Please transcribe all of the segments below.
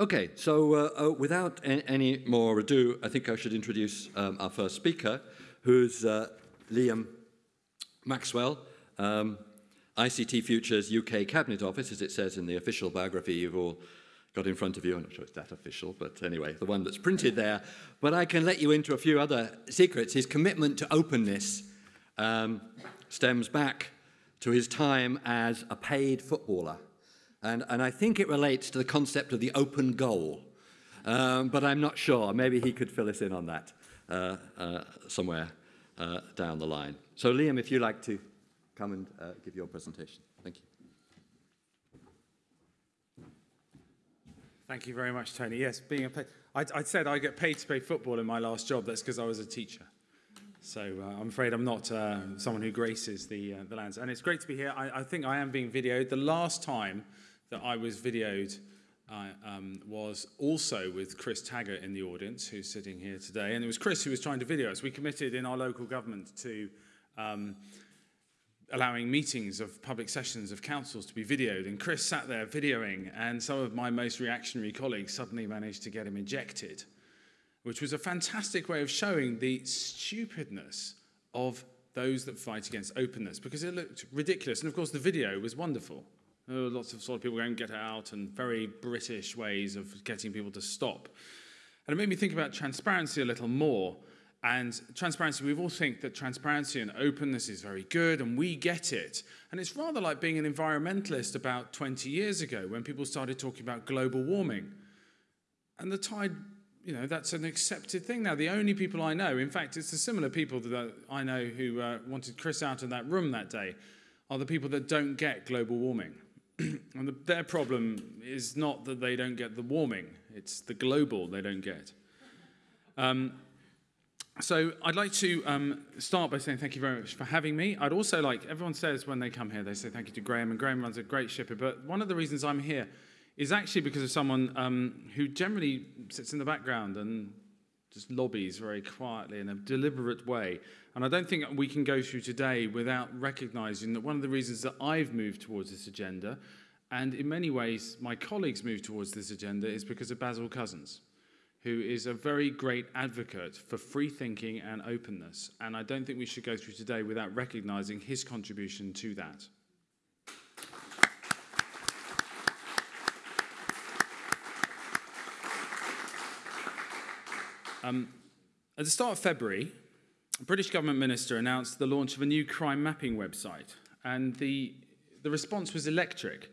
Okay, so uh, uh, without any more ado, I think I should introduce um, our first speaker, who's uh, Liam Maxwell, um, ICT Futures UK Cabinet Office, as it says in the official biography you've all got in front of you. I'm not sure it's that official, but anyway, the one that's printed there. But I can let you into a few other secrets. His commitment to openness um, stems back to his time as a paid footballer. And, and I think it relates to the concept of the open goal. Um, but I'm not sure. Maybe he could fill us in on that uh, uh, somewhere uh, down the line. So, Liam, if you'd like to come and uh, give your presentation. Thank you. Thank you very much, Tony. Yes, being a I, I said I get paid to play football in my last job. That's because I was a teacher. So uh, I'm afraid I'm not uh, someone who graces the, uh, the lands. And it's great to be here. I, I think I am being videoed. The last time that I was videoed uh, um, was also with Chris Taggart in the audience, who's sitting here today. And it was Chris who was trying to video us. We committed in our local government to um, allowing meetings of public sessions of councils to be videoed. And Chris sat there videoing, and some of my most reactionary colleagues suddenly managed to get him ejected which was a fantastic way of showing the stupidness of those that fight against openness because it looked ridiculous. And of course, the video was wonderful. Were lots of sort of people going, get out, and very British ways of getting people to stop. And it made me think about transparency a little more. And transparency, we all think that transparency and openness is very good, and we get it. And it's rather like being an environmentalist about 20 years ago when people started talking about global warming. And the tide you know, that's an accepted thing now. The only people I know, in fact, it's the similar people that I know who uh, wanted Chris out of that room that day, are the people that don't get global warming. and the, their problem is not that they don't get the warming, it's the global they don't get. Um, so I'd like to um, start by saying thank you very much for having me. I'd also like, everyone says when they come here, they say thank you to Graham, and Graham runs a great shipper. But one of the reasons I'm here is actually because of someone um, who generally sits in the background and just lobbies very quietly in a deliberate way. And I don't think we can go through today without recognizing that one of the reasons that I've moved towards this agenda, and in many ways my colleagues moved towards this agenda, is because of Basil Cousins, who is a very great advocate for free thinking and openness. And I don't think we should go through today without recognizing his contribution to that. Um, at the start of February, a British government minister announced the launch of a new crime mapping website, and the, the response was electric.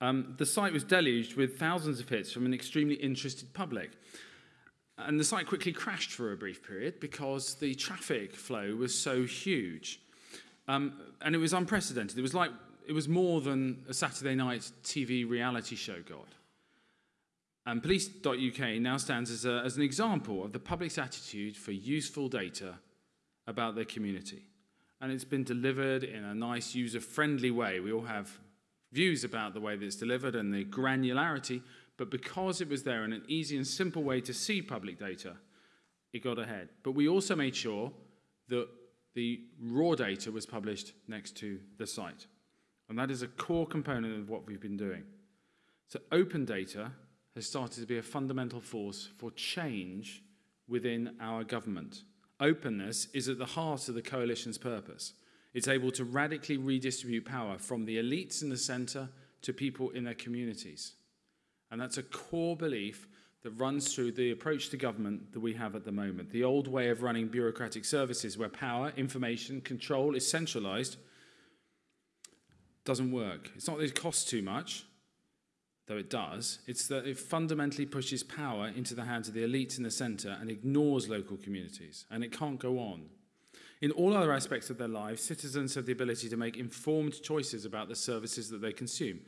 Um, the site was deluged with thousands of hits from an extremely interested public. And the site quickly crashed for a brief period because the traffic flow was so huge. Um, and it was unprecedented. It was like it was more than a Saturday night TV reality show God. And police.uk now stands as, a, as an example of the public's attitude for useful data about their community. And it's been delivered in a nice, user friendly way. We all have views about the way that it's delivered and the granularity, but because it was there in an easy and simple way to see public data, it got ahead. But we also made sure that the raw data was published next to the site. And that is a core component of what we've been doing. So, open data has started to be a fundamental force for change within our government. Openness is at the heart of the coalition's purpose. It's able to radically redistribute power from the elites in the centre to people in their communities. And that's a core belief that runs through the approach to government that we have at the moment. The old way of running bureaucratic services where power, information, control is centralised doesn't work. It's not that it costs too much, though it does, it's that it fundamentally pushes power into the hands of the elites in the centre and ignores local communities. And it can't go on. In all other aspects of their lives, citizens have the ability to make informed choices about the services that they consume.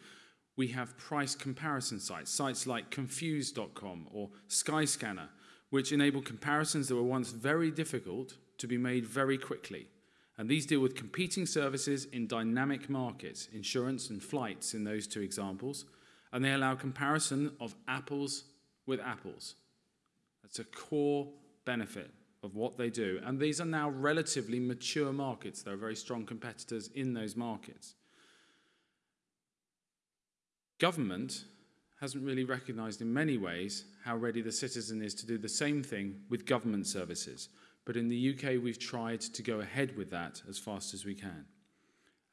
We have price comparison sites, sites like confused.com or Skyscanner, which enable comparisons that were once very difficult to be made very quickly. And these deal with competing services in dynamic markets, insurance and flights in those two examples, and they allow comparison of apples with apples. That's a core benefit of what they do. And these are now relatively mature markets. There are very strong competitors in those markets. Government hasn't really recognised in many ways how ready the citizen is to do the same thing with government services. But in the UK, we've tried to go ahead with that as fast as we can.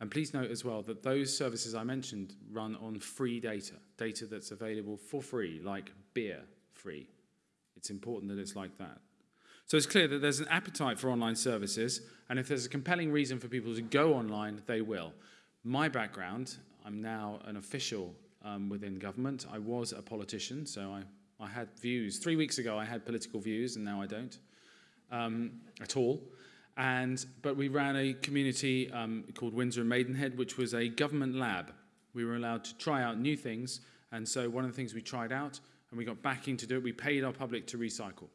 And please note as well that those services I mentioned run on free data, data that's available for free, like beer free. It's important that it's like that. So it's clear that there's an appetite for online services, and if there's a compelling reason for people to go online, they will. My background, I'm now an official um, within government. I was a politician, so I, I had views. Three weeks ago, I had political views, and now I don't um, at all. And, but we ran a community um, called Windsor and Maidenhead, which was a government lab. We were allowed to try out new things. And so one of the things we tried out, and we got backing to do it, we paid our public to recycle.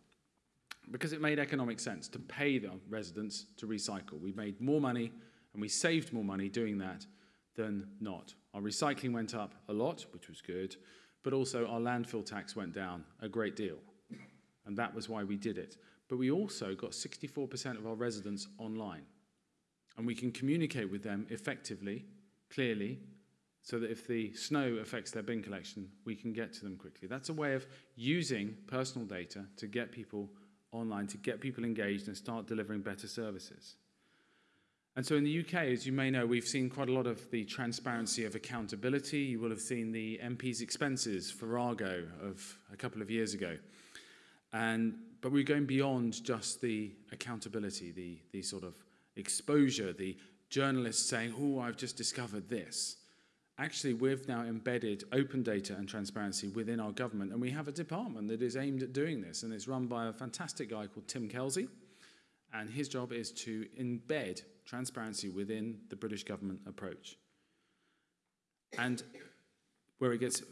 Because it made economic sense to pay the residents to recycle. We made more money and we saved more money doing that than not. Our recycling went up a lot, which was good, but also our landfill tax went down a great deal. And that was why we did it. But we also got 64% of our residents online. And we can communicate with them effectively, clearly, so that if the snow affects their bin collection, we can get to them quickly. That's a way of using personal data to get people online, to get people engaged and start delivering better services. And so in the UK, as you may know, we've seen quite a lot of the transparency of accountability. You will have seen the MP's expenses for Argo of a couple of years ago. And, but we're going beyond just the accountability, the, the sort of exposure, the journalists saying, oh, I've just discovered this. Actually, we've now embedded open data and transparency within our government, and we have a department that is aimed at doing this, and it's run by a fantastic guy called Tim Kelsey, and his job is to embed transparency within the British government approach. And where it gets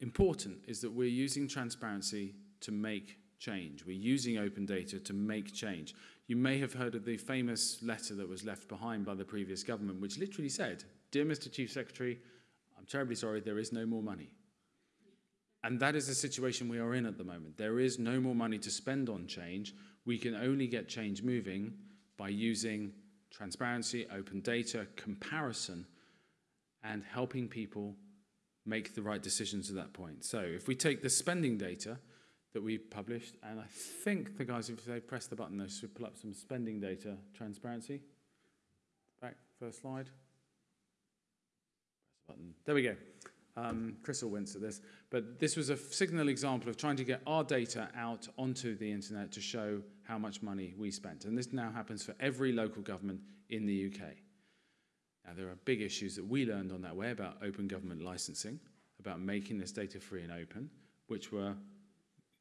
important is that we're using transparency to make change. We're using open data to make change. You may have heard of the famous letter that was left behind by the previous government, which literally said, Dear Mr. Chief Secretary, I'm terribly sorry, there is no more money. And that is the situation we are in at the moment. There is no more money to spend on change. We can only get change moving by using transparency, open data, comparison, and helping people make the right decisions at that point. So if we take the spending data, that we published, and I think the guys, if they press the button, they should pull up some spending data transparency. Back, first slide. Press the button. There we go. Um, Chris will wince at this, but this was a signal example of trying to get our data out onto the internet to show how much money we spent. And this now happens for every local government in the UK. Now, there are big issues that we learned on that way about open government licensing, about making this data free and open, which were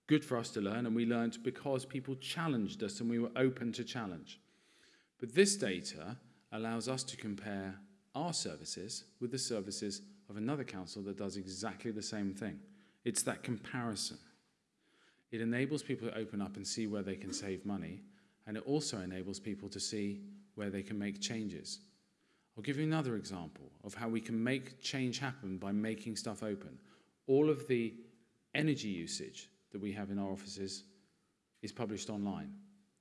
good for us to learn, and we learned because people challenged us and we were open to challenge. But this data allows us to compare our services with the services of another council that does exactly the same thing. It's that comparison. It enables people to open up and see where they can save money, and it also enables people to see where they can make changes. I'll give you another example of how we can make change happen by making stuff open. All of the energy usage that we have in our offices is published online.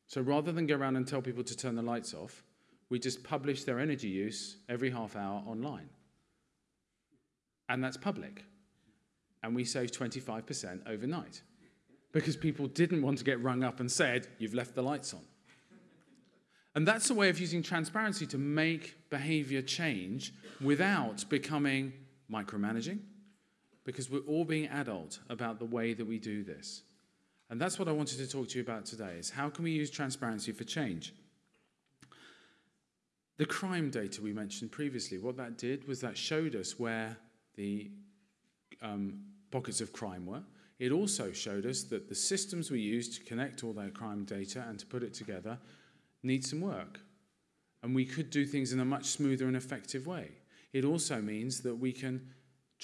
So rather than go around and tell people to turn the lights off, we just publish their energy use every half hour online. And that's public. And we save 25% overnight because people didn't want to get rung up and said, You've left the lights on. And that's a way of using transparency to make behavior change without becoming micromanaging, because we're all being adult about the way that we do this. And that's what I wanted to talk to you about today is how can we use transparency for change? The crime data we mentioned previously, what that did was that showed us where the um, pockets of crime were. It also showed us that the systems we use to connect all that crime data and to put it together need some work. And we could do things in a much smoother and effective way. It also means that we can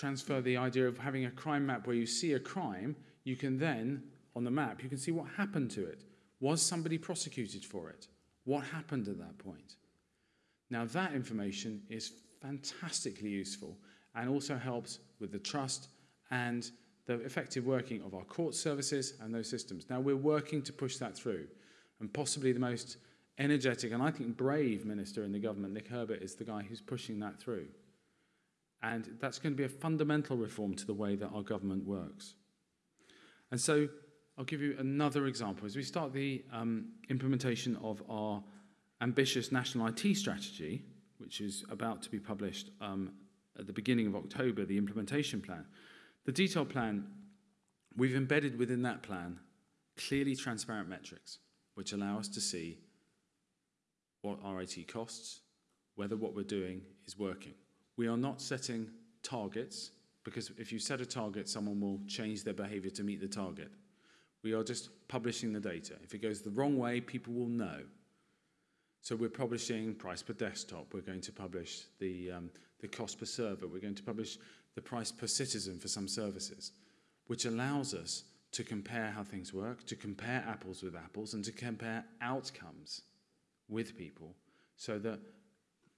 transfer the idea of having a crime map where you see a crime, you can then, on the map, you can see what happened to it. Was somebody prosecuted for it? What happened at that point? Now, that information is fantastically useful and also helps with the trust and the effective working of our court services and those systems. Now, we're working to push that through, and possibly the most energetic and I think brave minister in the government, Nick Herbert, is the guy who's pushing that through. And that's going to be a fundamental reform to the way that our government works. And so I'll give you another example. As we start the um, implementation of our ambitious national IT strategy, which is about to be published um, at the beginning of October, the implementation plan, the detailed plan, we've embedded within that plan clearly transparent metrics, which allow us to see what our IT costs, whether what we're doing is working. We are not setting targets because if you set a target, someone will change their behavior to meet the target. We are just publishing the data. If it goes the wrong way, people will know. So we're publishing price per desktop. We're going to publish the, um, the cost per server. We're going to publish the price per citizen for some services, which allows us to compare how things work, to compare apples with apples, and to compare outcomes with people so that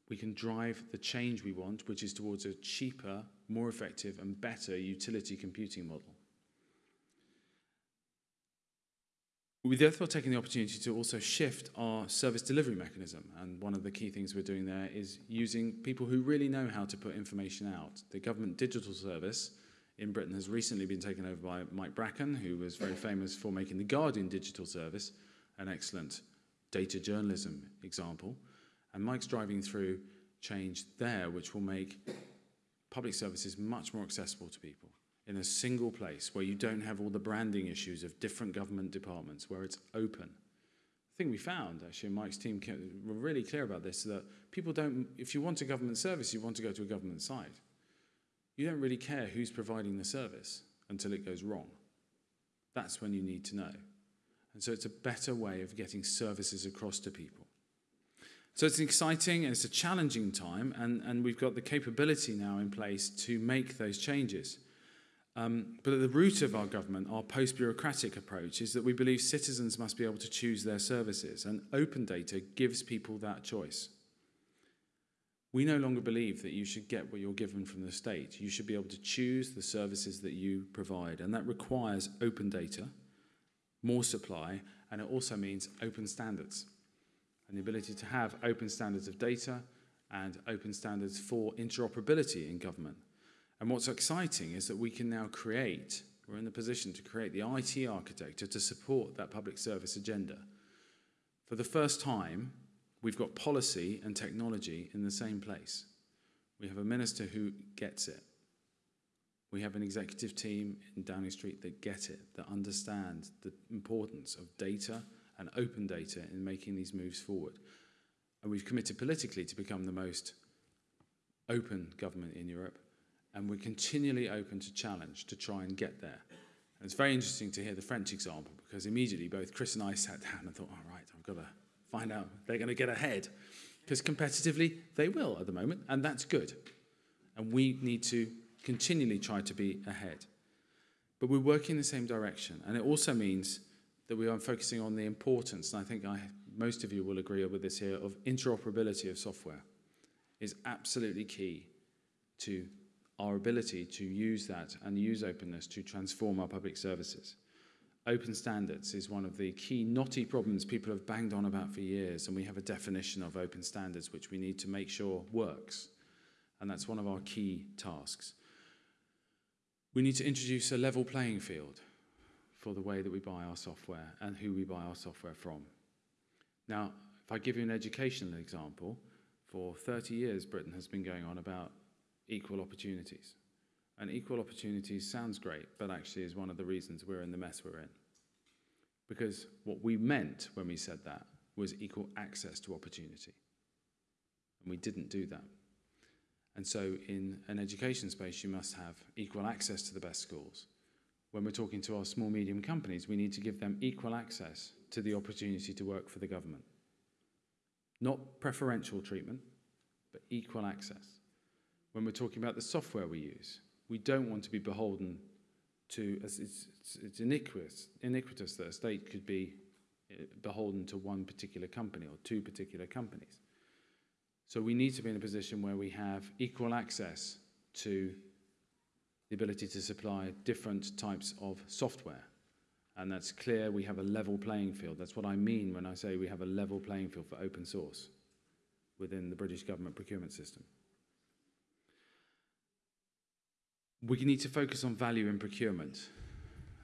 we can drive the change we want, which is towards a cheaper, more effective, and better utility computing model. We're therefore taking the opportunity to also shift our service delivery mechanism. And one of the key things we're doing there is using people who really know how to put information out. The government digital service in Britain has recently been taken over by Mike Bracken, who was very famous for making the Guardian digital service an excellent data journalism example. And Mike's driving through change there, which will make public services much more accessible to people in a single place where you don't have all the branding issues of different government departments, where it's open. The thing we found, actually, Mike's team were really clear about this, that people don't, if you want a government service, you want to go to a government site. You don't really care who's providing the service until it goes wrong. That's when you need to know. And so it's a better way of getting services across to people. So it's an exciting and it's a challenging time, and, and we've got the capability now in place to make those changes. Um, but at the root of our government, our post bureaucratic approach is that we believe citizens must be able to choose their services, and open data gives people that choice. We no longer believe that you should get what you're given from the state. You should be able to choose the services that you provide, and that requires open data, more supply, and it also means open standards and the ability to have open standards of data and open standards for interoperability in government. And what's exciting is that we can now create, we're in the position to create the IT architecture to support that public service agenda. For the first time, we've got policy and technology in the same place. We have a minister who gets it. We have an executive team in Downing Street that get it, that understand the importance of data and open data in making these moves forward. And we've committed politically to become the most open government in Europe. And we're continually open to challenge to try and get there. And it's very interesting to hear the French example because immediately both Chris and I sat down and thought, all right, I've got to find out they're going to get ahead. Because competitively, they will at the moment, and that's good. And we need to continually try to be ahead. But we're working in the same direction. And it also means that we are focusing on the importance, and I think I, most of you will agree with this here, of interoperability of software is absolutely key to our ability to use that and use openness to transform our public services. Open standards is one of the key knotty problems people have banged on about for years, and we have a definition of open standards which we need to make sure works. And that's one of our key tasks. We need to introduce a level playing field for the way that we buy our software and who we buy our software from. Now, if I give you an educational example, for 30 years Britain has been going on about equal opportunities. And equal opportunities sounds great, but actually is one of the reasons we're in the mess we're in. Because what we meant when we said that was equal access to opportunity. And we didn't do that. And so, in an education space, you must have equal access to the best schools when we're talking to our small medium companies, we need to give them equal access to the opportunity to work for the government. Not preferential treatment, but equal access. When we're talking about the software we use, we don't want to be beholden to, it's, it's, it's iniquitous, iniquitous that a state could be eh, beholden to one particular company or two particular companies. So we need to be in a position where we have equal access to the ability to supply different types of software. And that's clear we have a level playing field. That's what I mean when I say we have a level playing field for open source within the British government procurement system. We need to focus on value in procurement.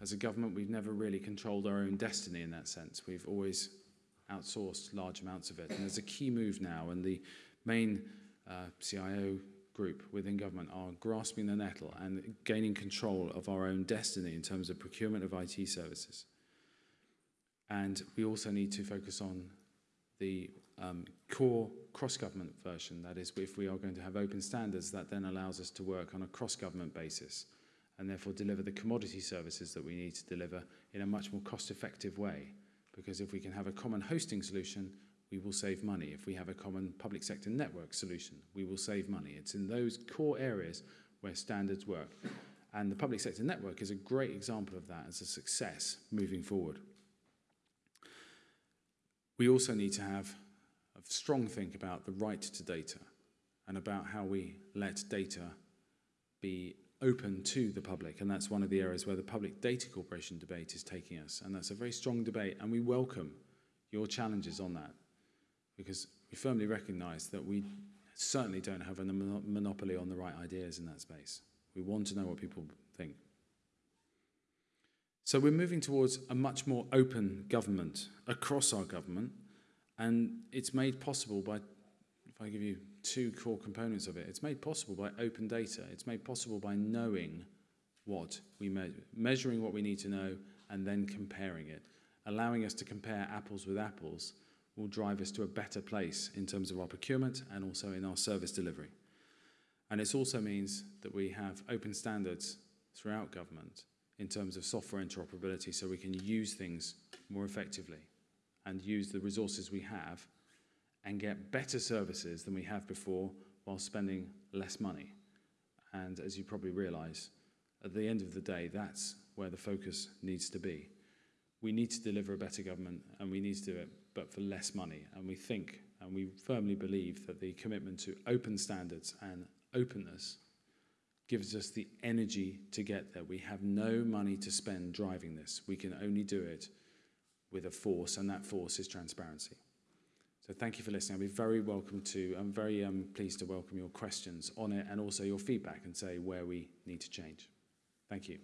As a government, we've never really controlled our own destiny in that sense. We've always outsourced large amounts of it. And there's a key move now, and the main uh, CIO group within government are grasping the nettle and gaining control of our own destiny in terms of procurement of IT services. And we also need to focus on the um, core cross-government version. That is, if we are going to have open standards, that then allows us to work on a cross-government basis and therefore deliver the commodity services that we need to deliver in a much more cost-effective way. Because if we can have a common hosting solution, we will save money. If we have a common public sector network solution, we will save money. It's in those core areas where standards work. And the public sector network is a great example of that as a success moving forward. We also need to have a strong think about the right to data and about how we let data be open to the public. And that's one of the areas where the Public Data Corporation debate is taking us. And that's a very strong debate, and we welcome your challenges on that because we firmly recognize that we certainly don't have a monopoly on the right ideas in that space. We want to know what people think. So we're moving towards a much more open government across our government, and it's made possible by, if I give you two core components of it, it's made possible by open data. It's made possible by knowing what we measure, measuring what we need to know, and then comparing it. Allowing us to compare apples with apples will drive us to a better place in terms of our procurement and also in our service delivery. And it also means that we have open standards throughout government in terms of software interoperability so we can use things more effectively and use the resources we have and get better services than we have before while spending less money. And as you probably realize, at the end of the day, that's where the focus needs to be. We need to deliver a better government and we need to do it, but for less money. And we think and we firmly believe that the commitment to open standards and openness gives us the energy to get there. We have no money to spend driving this. We can only do it with a force, and that force is transparency. So thank you for listening. I'll be very welcome to, I'm very um, pleased to welcome your questions on it and also your feedback and say where we need to change. Thank you.